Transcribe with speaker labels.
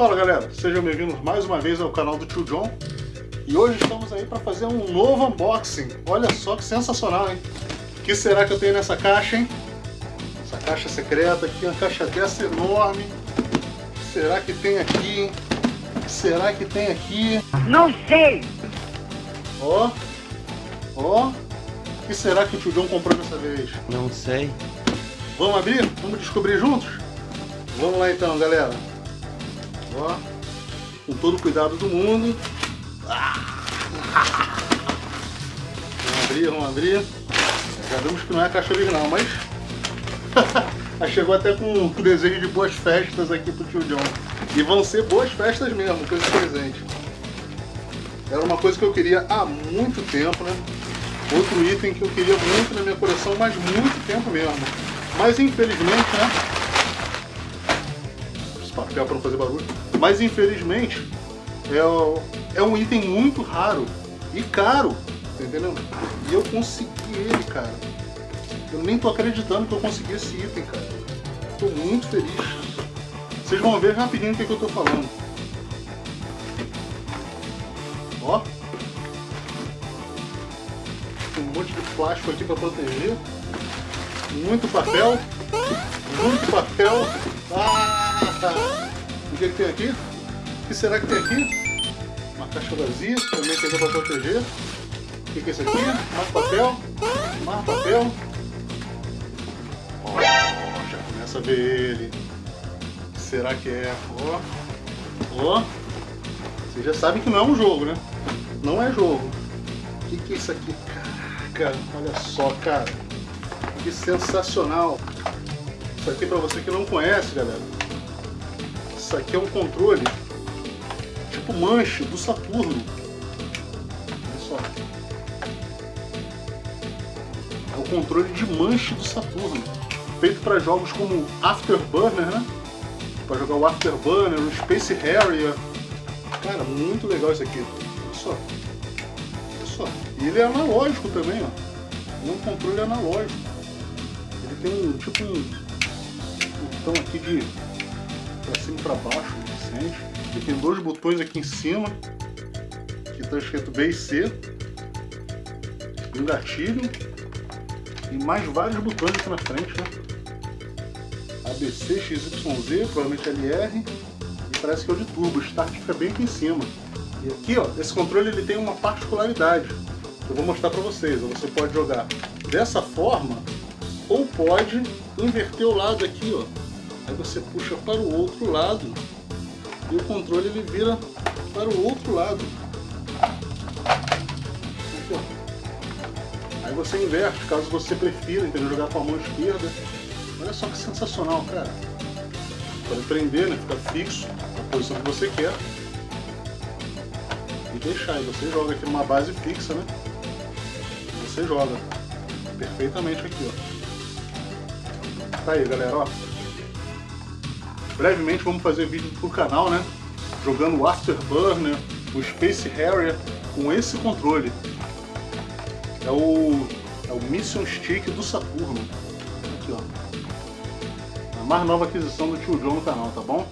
Speaker 1: Fala galera, sejam bem-vindos mais uma vez ao canal do Tio John E hoje estamos aí para fazer um novo unboxing Olha só que sensacional, hein? O que será que eu tenho nessa caixa, hein? Essa caixa secreta aqui, uma caixa dessa enorme O que será que tem aqui, hein? O que será que tem aqui?
Speaker 2: Não sei!
Speaker 1: Ó, ó O que será que o Tio John comprou dessa vez?
Speaker 3: Não sei.
Speaker 1: Vamos abrir? Vamos descobrir juntos? Vamos lá então, galera. Ó, com todo o cuidado do mundo. Vamos abrir, vamos abrir. Já vimos que não é caixa original, mas... chegou até com um desejo de boas festas aqui pro tio John. E vão ser boas festas mesmo com esse presente. Era uma coisa que eu queria há muito tempo, né? Outro item que eu queria muito na minha coleção, mas muito tempo mesmo. Mas infelizmente, né? Esse papel para não fazer barulho. Mas infelizmente é, é um item muito raro e caro, tá? E eu consegui ele, cara. Eu nem tô acreditando que eu consegui esse item, cara. Tô muito feliz. Vocês vão ver rapidinho o que, é que eu tô falando. Ó. Um monte de plástico aqui para proteger. Muito papel. Muito papel. Ah! O que, é que tem aqui? O que será que tem aqui? Uma caixa vazia, também tem para proteger. O que, é isso aqui? Mais papel. Mais papel. Já começa a ver ele. O que será que é? Ó. Ó. Vocês já sabem que não é um jogo, né? Não é jogo. O que, que é isso aqui? Caraca, olha só, cara. Que sensacional. Isso aqui para você que não conhece, galera. Isso aqui é um controle tipo manche do Saturno. Olha só. É o controle de manche do Saturno. Feito para jogos como Afterburner, né? Para jogar o Afterburner, o Space Harrier. Cara, muito legal isso aqui. Olha só. Olha só. E ele é analógico também, ó. É um controle analógico. Ele tem um tipo um botão aqui de para cima e para baixo, sente. Ele tem dois botões aqui em cima, que está escrito B e C, um gatilho e mais vários botões aqui na frente, né? ABC, XYZ, provavelmente LR e parece que é o de turbo, o start fica bem aqui em cima. E aqui, ó, esse controle ele tem uma particularidade eu vou mostrar para vocês. Você pode jogar dessa forma ou pode inverter o lado aqui, ó. Aí você puxa para o outro lado e o controle ele vira para o outro lado. Aí você inverte, caso você prefira entendeu? jogar com a mão esquerda. Olha só que sensacional, cara. Pode prender, né? Fica fixo na posição que você quer. E deixar. E você joga aqui numa base fixa, né? você joga perfeitamente aqui, ó. Tá aí, galera, ó. Brevemente vamos fazer vídeo pro canal, né? Jogando o Afterburner, o Space Harrier com esse controle. É o, é o Mission Stick do Saturno. Aqui, ó. A mais nova aquisição do Tio John no canal, tá bom?